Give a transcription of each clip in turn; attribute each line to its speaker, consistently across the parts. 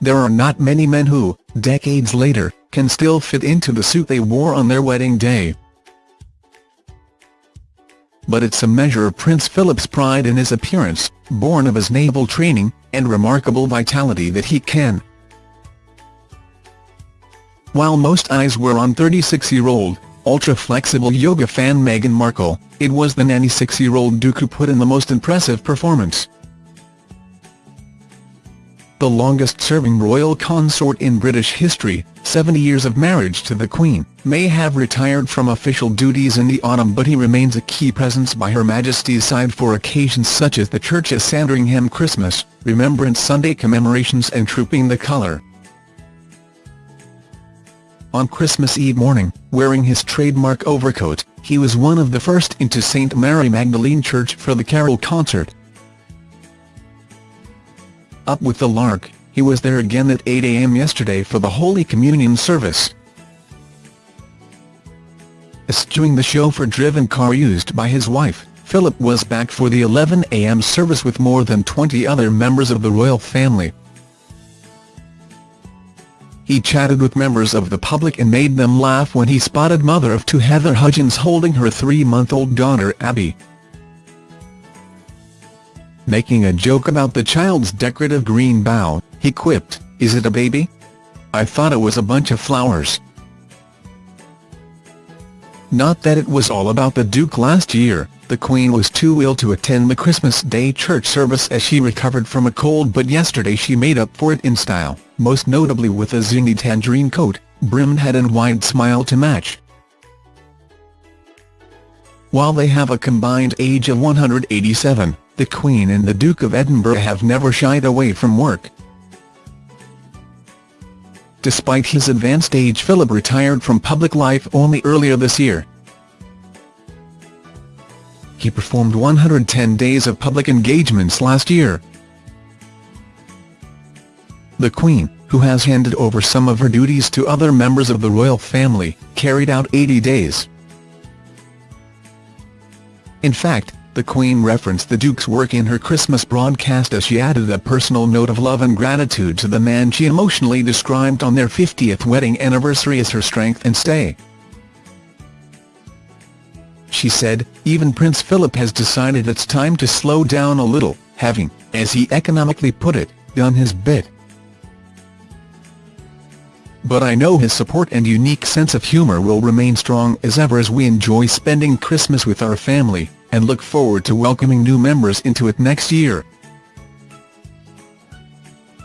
Speaker 1: there are not many men who, decades later, can still fit into the suit they wore on their wedding day. But it's a measure of Prince Philip's pride in his appearance, born of his naval training, and remarkable vitality that he can. While most eyes were on 36-year-old, ultra-flexible yoga fan Meghan Markle, it was the 96-year-old Duke who put in the most impressive performance. The longest-serving royal consort in British history, 70 years of marriage to the Queen, may have retired from official duties in the autumn but he remains a key presence by Her Majesty's side for occasions such as the Church of Sandringham Christmas, Remembrance Sunday commemorations and Trooping the Colour. On Christmas Eve morning, wearing his trademark overcoat, he was one of the first into St Mary Magdalene Church for the carol concert. Up with the lark, he was there again at 8 a.m. yesterday for the Holy Communion service. Eschewing the chauffeur-driven car used by his wife, Philip was back for the 11 a.m. service with more than 20 other members of the royal family. He chatted with members of the public and made them laugh when he spotted mother of two Heather Hudgens holding her three-month-old daughter Abby. Making a joke about the child's decorative green bow, he quipped, is it a baby? I thought it was a bunch of flowers. Not that it was all about the Duke last year, the Queen was too ill to attend the Christmas Day church service as she recovered from a cold but yesterday she made up for it in style, most notably with a zingy tangerine coat, brimmed head and wide smile to match. While they have a combined age of 187, the Queen and the Duke of Edinburgh have never shied away from work. Despite his advanced age Philip retired from public life only earlier this year. He performed 110 days of public engagements last year. The Queen, who has handed over some of her duties to other members of the royal family, carried out 80 days. In fact, the Queen referenced the Duke's work in her Christmas broadcast as she added a personal note of love and gratitude to the man she emotionally described on their 50th wedding anniversary as her strength and stay. She said, even Prince Philip has decided it's time to slow down a little, having, as he economically put it, done his bit. But I know his support and unique sense of humour will remain strong as ever as we enjoy spending Christmas with our family, and look forward to welcoming new members into it next year.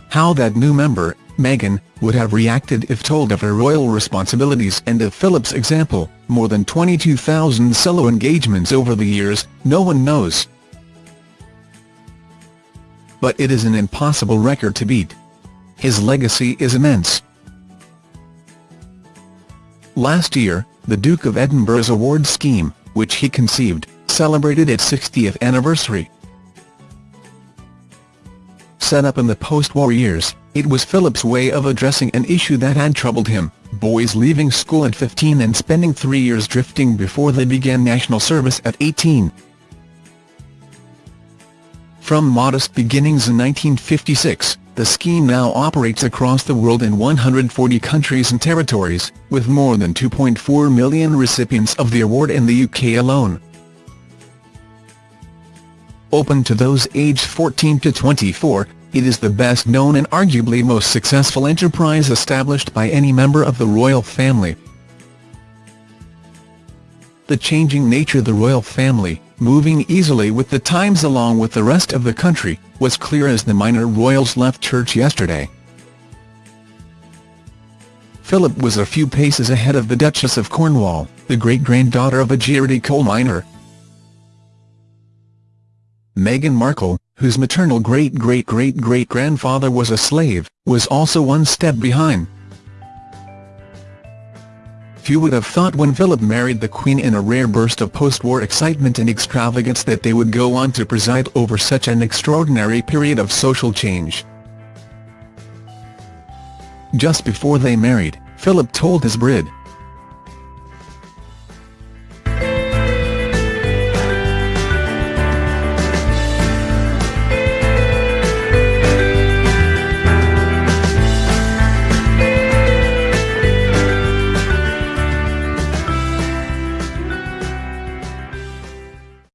Speaker 1: How that new member, Meghan, would have reacted if told of her royal responsibilities and of Philip's example, more than 22,000 solo engagements over the years, no one knows. But it is an impossible record to beat. His legacy is immense. Last year, the Duke of Edinburgh's award scheme, which he conceived, celebrated its 60th anniversary. Set up in the post-war years, it was Philip's way of addressing an issue that had troubled him, boys leaving school at 15 and spending three years drifting before they began national service at 18. From modest beginnings in 1956, the scheme now operates across the world in 140 countries and territories, with more than 2.4 million recipients of the award in the UK alone open to those aged 14 to 24, it is the best known and arguably most successful enterprise established by any member of the royal family. The changing nature of the royal family, moving easily with the times along with the rest of the country, was clear as the minor royals left church yesterday. Philip was a few paces ahead of the Duchess of Cornwall, the great-granddaughter of a Geordie coal miner, Meghan Markle, whose maternal great-great-great-great-grandfather was a slave, was also one step behind. Few would have thought when Philip married the Queen in a rare burst of post-war excitement and extravagance that they would go on to preside over such an extraordinary period of social change. Just before they married, Philip told his bride,